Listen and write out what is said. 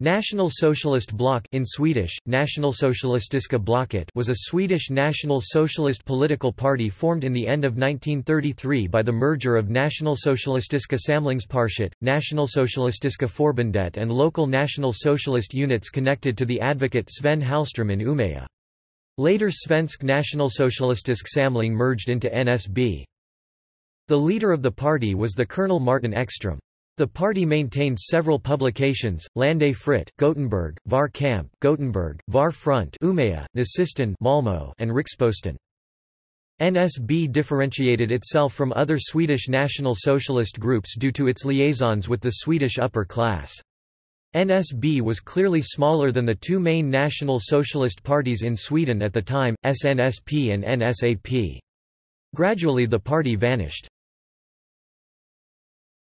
National Socialist Bloc in Swedish, Nationalsocialistiska blocket was a Swedish National Socialist political party formed in the end of 1933 by the merger of National Socialistiska Nationalsocialistiska Samlingspartiet, Nationalsocialistiska Förbundet and local National Socialist units connected to the advocate Sven Hallström in Umeå. Later Svensk Nationalsocialistisk Samling merged into NSB. The leader of the party was the Colonel Martin Ekström. The party maintained several publications, Landet Fritt, Gothenburg, Var Kamp, Gothenburg, Var Front Umeå, Nazisten Malmö, and Riksposten. NSB differentiated itself from other Swedish National Socialist groups due to its liaisons with the Swedish upper class. NSB was clearly smaller than the two main National Socialist parties in Sweden at the time, SNSP and NSAP. Gradually the party vanished.